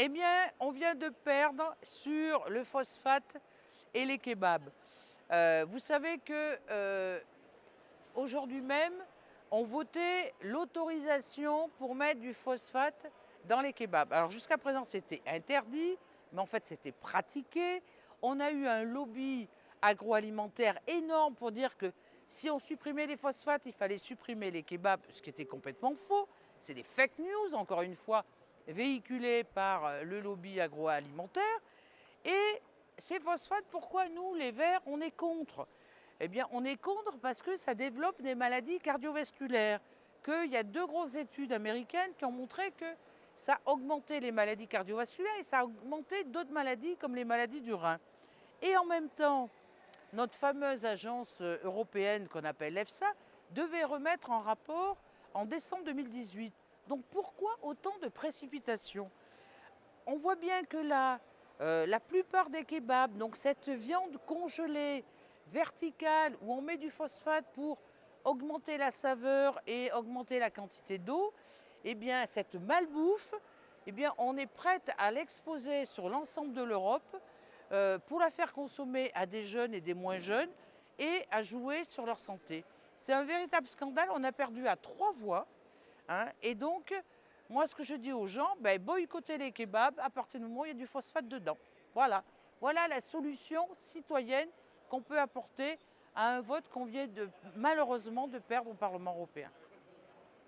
Eh bien, on vient de perdre sur le phosphate et les kebabs. Euh, vous savez que euh, aujourd'hui même, on votait l'autorisation pour mettre du phosphate dans les kebabs. Alors jusqu'à présent, c'était interdit, mais en fait, c'était pratiqué. On a eu un lobby agroalimentaire énorme pour dire que si on supprimait les phosphates, il fallait supprimer les kebabs, ce qui était complètement faux. C'est des fake news, encore une fois, véhiculées par euh, le lobby agroalimentaire. Et ces phosphates, pourquoi nous, les Verts, on est contre? Eh bien, on est contre parce que ça développe des maladies cardiovasculaires. Qu'il y a deux grosses études américaines qui ont montré que ça a augmenté les maladies cardiovasculaires et ça a augmenté d'autres maladies comme les maladies du rein. Et en même temps, notre fameuse agence euh, européenne qu'on appelle EFSA devait remettre en rapport en décembre 2018. Donc pourquoi autant de précipitations? On voit bien que là, euh, la plupart des kebabs, donc cette viande congelée, verticale, où on met du phosphate pour augmenter la saveur et augmenter la quantité d'eau, eh bien cette malbouffe, eh bien on est prête à l'exposer sur l'ensemble de l'Europe euh, pour la faire consommer à des jeunes et des moins jeunes et à jouer sur leur santé. C'est un véritable scandale, on a perdu à trois voix. Hein, et donc, moi ce que je dis aux gens, ben, boycottez les kebabs à partir du moment où il y a du phosphate dedans. Voilà, voilà la solution citoyenne qu'on peut apporter à un vote qu'on vient malheureusement de perdre au Parlement européen.